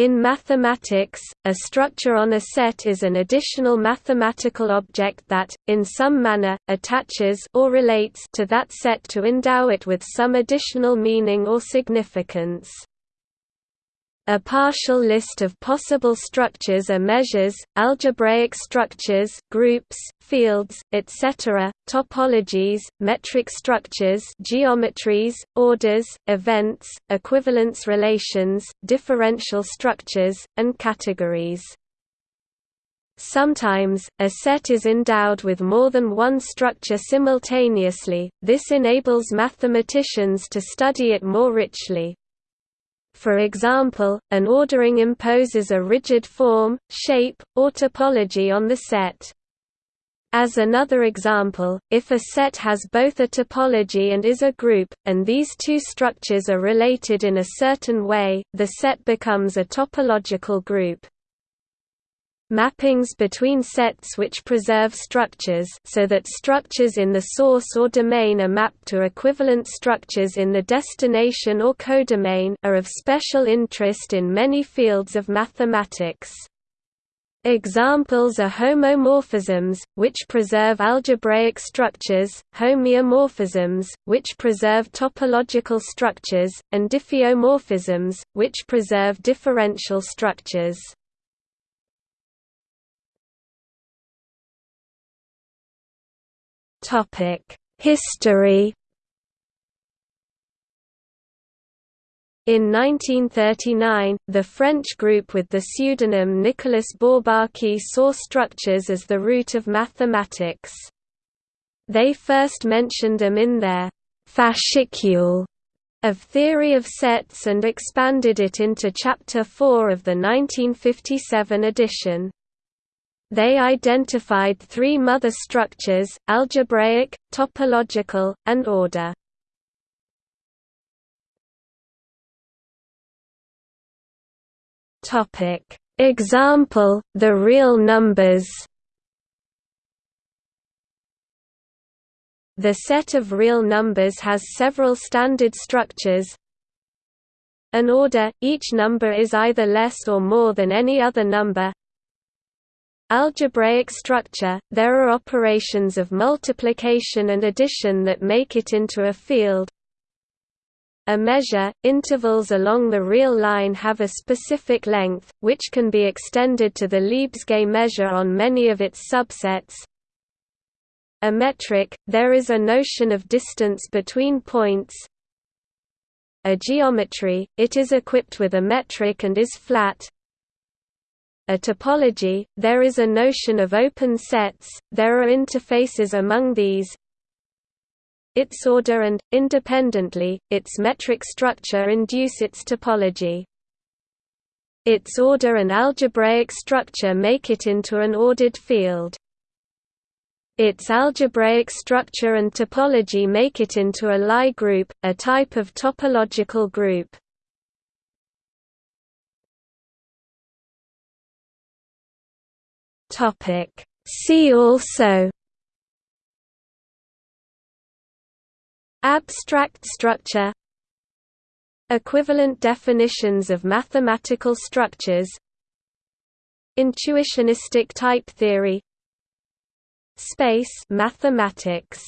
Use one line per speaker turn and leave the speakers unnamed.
In mathematics, a structure on a set is an additional mathematical object that, in some manner, attaches or relates to that set to endow it with some additional meaning or significance. A partial list of possible structures are measures, algebraic structures, groups, fields, etc., topologies, metric structures, geometries, orders, events, equivalence relations, differential structures, and categories. Sometimes, a set is endowed with more than one structure simultaneously, this enables mathematicians to study it more richly. For example, an ordering imposes a rigid form, shape, or topology on the set. As another example, if a set has both a topology and is a group, and these two structures are related in a certain way, the set becomes a topological group. Mappings between sets which preserve structures so that structures in the source or domain are mapped to equivalent structures in the destination or codomain are of special interest in many fields of mathematics. Examples are homomorphisms, which preserve algebraic structures, homeomorphisms, which preserve topological structures, and diffeomorphisms, which preserve differential structures. History In 1939, the French group with the pseudonym Nicolas Bourbaki saw structures as the root of mathematics. They first mentioned them in their «fascicule» of theory of sets and expanded it into Chapter 4 of the 1957 edition. They identified three mother structures, algebraic, topological, and order. Example, the real numbers The set of real numbers has several standard structures. An order, each number is either less or more than any other number, Algebraic structure – There are operations of multiplication and addition that make it into a field. A measure – Intervals along the real line have a specific length, which can be extended to the Lebesgue measure on many of its subsets. A metric – There is a notion of distance between points. A geometry – It is equipped with a metric and is flat a topology, there is a notion of open sets, there are interfaces among these. Its order and, independently, its metric structure induce its topology. Its order and algebraic structure make it into an ordered field. Its algebraic structure and topology make it into a Lie group, a type of topological group. Topic. See also Abstract structure Equivalent definitions of mathematical structures Intuitionistic type theory Space mathematics